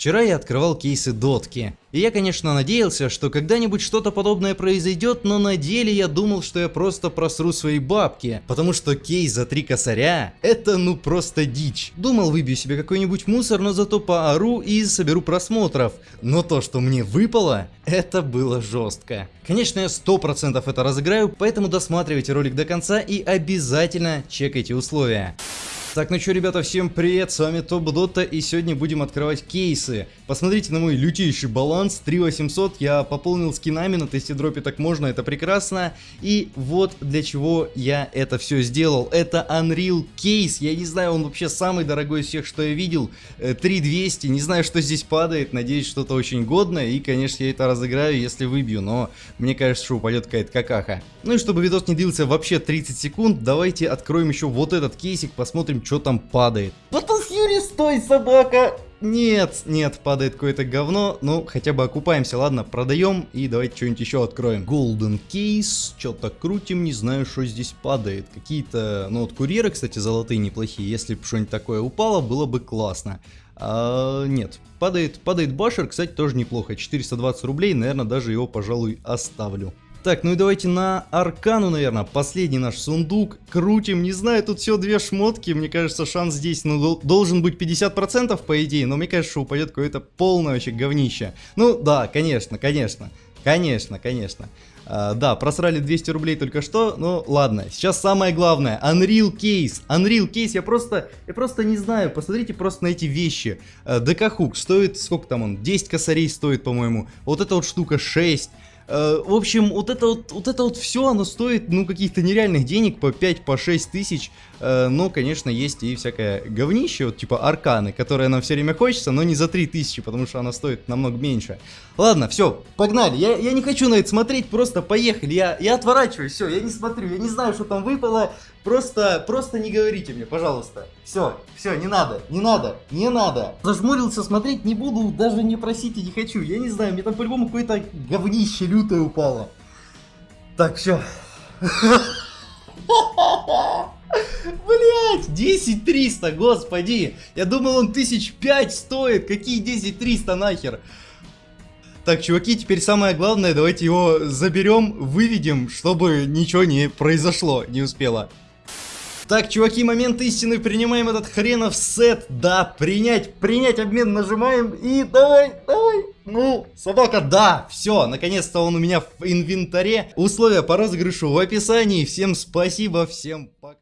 Вчера я открывал кейсы дотки. И я, конечно, надеялся, что когда-нибудь что-то подобное произойдет, но на деле я думал, что я просто просру свои бабки. Потому что кейс за три косаря – это ну просто дичь. Думал, выбью себе какой-нибудь мусор, но зато поору и соберу просмотров. Но то, что мне выпало, это было жестко. Конечно, я 100% это разыграю, поэтому досматривайте ролик до конца и обязательно чекайте условия. Так, ну что, ребята, всем привет, с вами Топ Дота, и сегодня будем открывать кейсы. Посмотрите на мой лютейший баланс, 3800, я пополнил скинами, на тесте дропе так можно, это прекрасно. И вот для чего я это все сделал, это Unreal кейс, я не знаю, он вообще самый дорогой из всех, что я видел, 3200, э, не знаю, что здесь падает, надеюсь, что-то очень годное, и, конечно, я это разыграю, если выбью, но мне кажется, что упадет какая-то какаха. Ну и чтобы видос не длился вообще 30 секунд, давайте откроем еще вот этот кейсик, посмотрим, что там падает. Батл Фьюри, стой, собака! Нет, нет, падает какое-то говно. Ну, хотя бы окупаемся, ладно, продаем и давайте что-нибудь еще откроем. Golden Case, что-то крутим, не знаю, что здесь падает. Какие-то, ну вот курьеры, кстати, золотые неплохие. Если бы что-нибудь такое упало, было бы классно. А, нет, падает, падает башер, кстати, тоже неплохо. 420 рублей, наверное, даже его, пожалуй, оставлю. Так, ну и давайте на Аркану, наверное, последний наш сундук. Крутим, не знаю, тут все две шмотки. Мне кажется, шанс здесь ну, должен быть 50% по идее, но мне кажется, что упадет какое-то полное вообще говнище. Ну да, конечно, конечно, конечно, конечно. Uh, да, просрали 200 рублей только что, ну ладно. Сейчас самое главное, Unreal Case. Unreal Case, я просто, я просто не знаю, посмотрите просто на эти вещи. Uh, ДК Хук стоит, сколько там он, 10 косарей стоит, по-моему. Вот эта вот штука 6. Э, в общем, вот это вот, вот это вот все, оно стоит, ну, каких-то нереальных денег, по 5, по 6 тысяч. Э, но, конечно, есть и всякое говнище, вот типа арканы, которое нам все время хочется, но не за 3 тысячи, потому что она стоит намного меньше. Ладно, все, погнали. Я, я не хочу на это смотреть, просто поехали. Я, я отворачиваюсь, все, я не смотрю, я не знаю, что там выпало. Просто, просто не говорите мне, пожалуйста. Все, все, не надо, не надо, не надо. Зажмурился, смотреть не буду, даже не просите, не хочу. Я не знаю, мне там по-любому какое-то говнище лютое упало. Так, все. Блять, 10 300, господи. Я думал он тысяч пять стоит. Какие 10 300 нахер? Так, чуваки, теперь самое главное, давайте его заберем, выведем, чтобы ничего не произошло, не успело. Так, чуваки, момент истины, принимаем этот хренов сет. Да, принять, принять обмен нажимаем и давай, давай. Ну, собака, да, все, наконец-то он у меня в инвентаре. Условия по розыгрышу в описании. Всем спасибо, всем пока.